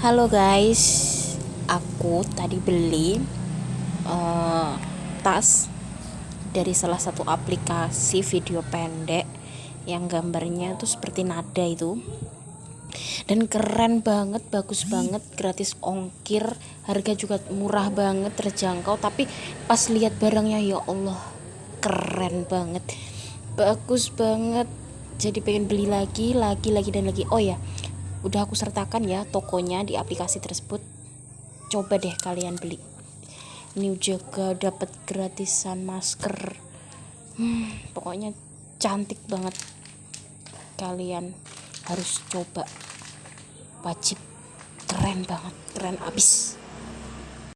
Halo guys, aku tadi beli uh, tas dari salah satu aplikasi video pendek yang gambarnya tuh seperti nada itu. Dan keren banget bagus banget gratis ongkir. Harga juga murah banget terjangkau. Tapi pas lihat barangnya ya Allah keren banget. Bagus banget. Jadi pengen beli lagi lagi lagi dan lagi. Oh ya udah aku sertakan ya tokonya di aplikasi tersebut. Coba deh kalian beli. Ini juga dapat gratisan masker. Hmm, pokoknya cantik banget. Kalian harus coba. Wajib. Keren banget. Keren abis